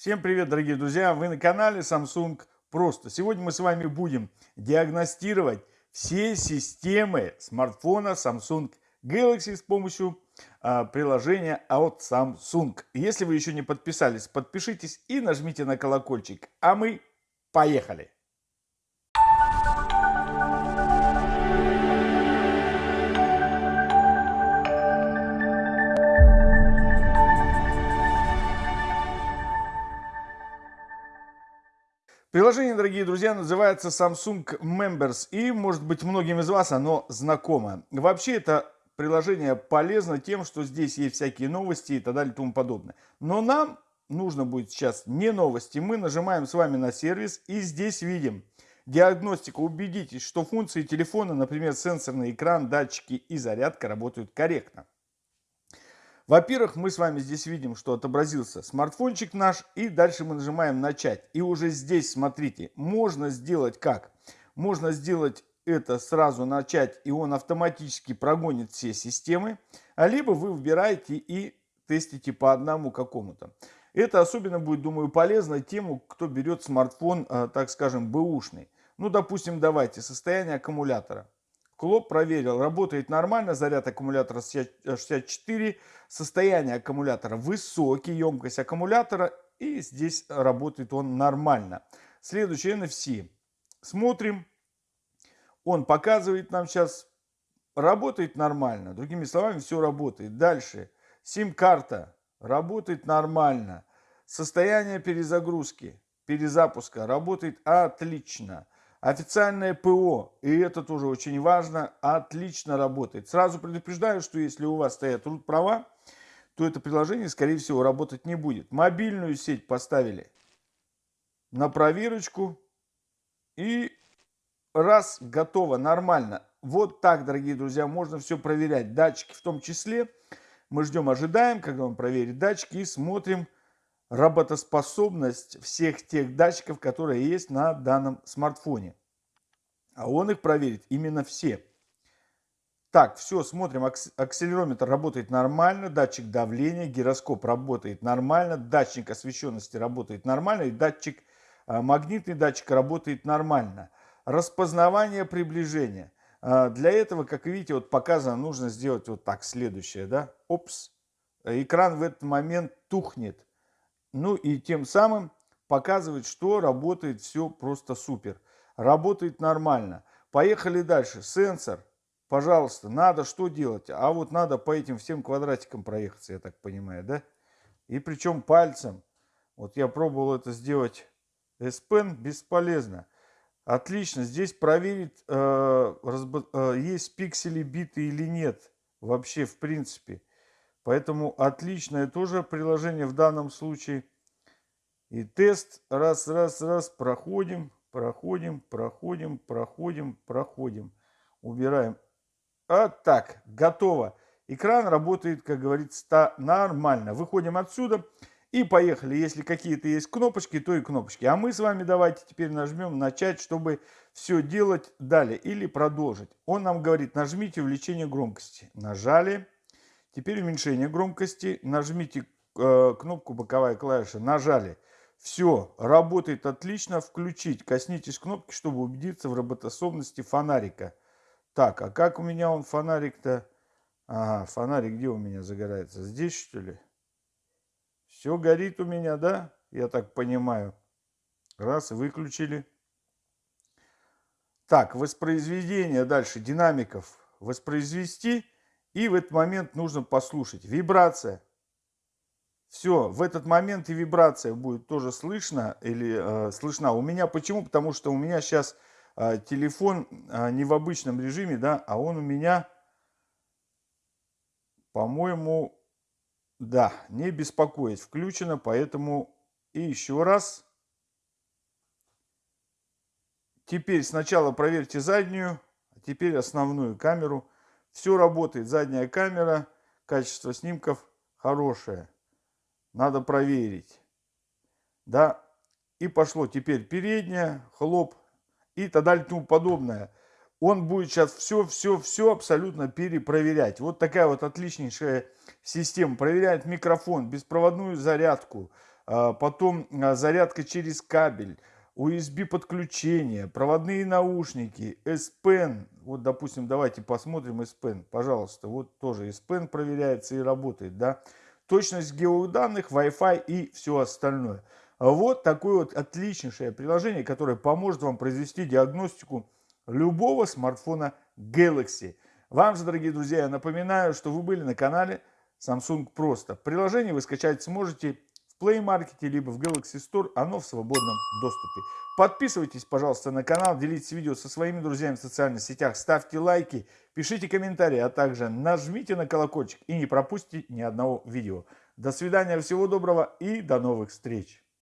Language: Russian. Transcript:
Всем привет, дорогие друзья! Вы на канале Samsung Просто. Сегодня мы с вами будем диагностировать все системы смартфона Samsung Galaxy с помощью а, приложения от Samsung. Если вы еще не подписались, подпишитесь и нажмите на колокольчик. А мы поехали! Приложение, дорогие друзья, называется Samsung Members. И, может быть, многим из вас оно знакомо. Вообще, это приложение полезно тем, что здесь есть всякие новости и так далее и тому подобное. Но нам нужно будет сейчас не новости. Мы нажимаем с вами на сервис и здесь видим диагностика. Убедитесь, что функции телефона, например, сенсорный экран, датчики и зарядка работают корректно. Во-первых, мы с вами здесь видим, что отобразился смартфончик наш. И дальше мы нажимаем «Начать». И уже здесь, смотрите, можно сделать как? Можно сделать это сразу начать, и он автоматически прогонит все системы. А либо вы выбираете и тестите по одному какому-то. Это особенно будет, думаю, полезно тем, кто берет смартфон, э, так скажем, бэушный. Ну, допустим, давайте, состояние аккумулятора. Клоп проверил, работает нормально, заряд аккумулятора 64, состояние аккумулятора высокий, емкость аккумулятора, и здесь работает он нормально. Следующий NFC. Смотрим, он показывает нам сейчас, работает нормально, другими словами, все работает. Дальше, сим-карта работает нормально, состояние перезагрузки, перезапуска работает отлично. Официальное ПО, и это тоже очень важно, отлично работает. Сразу предупреждаю, что если у вас стоят root права, то это приложение, скорее всего, работать не будет. Мобильную сеть поставили на проверочку. И раз, готово, нормально. Вот так, дорогие друзья, можно все проверять. Датчики в том числе. Мы ждем, ожидаем, когда он проверит датчики и смотрим, работоспособность всех тех датчиков, которые есть на данном смартфоне. А он их проверит именно все. Так, все, смотрим. Акселерометр работает нормально, датчик давления, гироскоп работает нормально, датчик освещенности работает нормально, и датчик, а, магнитный датчик работает нормально. Распознавание приближения. А, для этого, как видите, вот показано, нужно сделать вот так, следующее, да. Опс, экран в этот момент тухнет. Ну и тем самым показывает, что работает все просто супер. Работает нормально. Поехали дальше. Сенсор. Пожалуйста, надо что делать? А вот надо по этим всем квадратикам проехаться, я так понимаю, да? И причем пальцем. Вот я пробовал это сделать S Pen, бесполезно. Отлично, здесь проверить, э, э, есть пиксели биты или нет. Вообще, в принципе. Поэтому отличное тоже приложение в данном случае. И тест раз, раз, раз проходим, проходим, проходим, проходим, проходим. Убираем. А так, готово. Экран работает, как говорится, нормально. Выходим отсюда и поехали. Если какие-то есть кнопочки, то и кнопочки. А мы с вами давайте теперь нажмем начать, чтобы все делать далее или продолжить. Он нам говорит, нажмите увеличение громкости. Нажали. Теперь уменьшение громкости. Нажмите э, кнопку боковая клавиша. Нажали. Все, работает отлично. Включить. Коснитесь кнопки, чтобы убедиться в работоспособности фонарика. Так, а как у меня он фонарик-то? Ага, фонарик где у меня загорается? Здесь, что ли? Все горит у меня, да? Я так понимаю. Раз, выключили. Так, воспроизведение дальше динамиков. Воспроизвести. И в этот момент нужно послушать. Вибрация. Все, в этот момент и вибрация будет тоже слышно или э, слышна. У меня почему? Потому что у меня сейчас э, телефон э, не в обычном режиме, да, а он у меня, по-моему, да, не беспокоит, включено, поэтому и еще раз. Теперь сначала проверьте заднюю, а теперь основную камеру. Все работает, задняя камера, качество снимков хорошее. Надо проверить. Да, и пошло теперь передняя, хлоп и так далее тому подобное. Он будет сейчас все, все, все абсолютно перепроверять. Вот такая вот отличнейшая система. Проверяет микрофон, беспроводную зарядку, а, потом а, зарядка через кабель, USB подключение, проводные наушники, S Pen. Вот, допустим, давайте посмотрим S Pen, пожалуйста. Вот тоже S Pen проверяется и работает, да. Точность геоданных, Wi-Fi и все остальное. Вот такое вот отличнейшее приложение, которое поможет вам произвести диагностику любого смартфона Galaxy. Вам же, дорогие друзья, я напоминаю, что вы были на канале Samsung Просто. Приложение вы скачать сможете Play Market либо в Galaxy Store, оно в свободном доступе. Подписывайтесь, пожалуйста, на канал, делитесь видео со своими друзьями в социальных сетях, ставьте лайки, пишите комментарии, а также нажмите на колокольчик и не пропустите ни одного видео. До свидания, всего доброго и до новых встреч!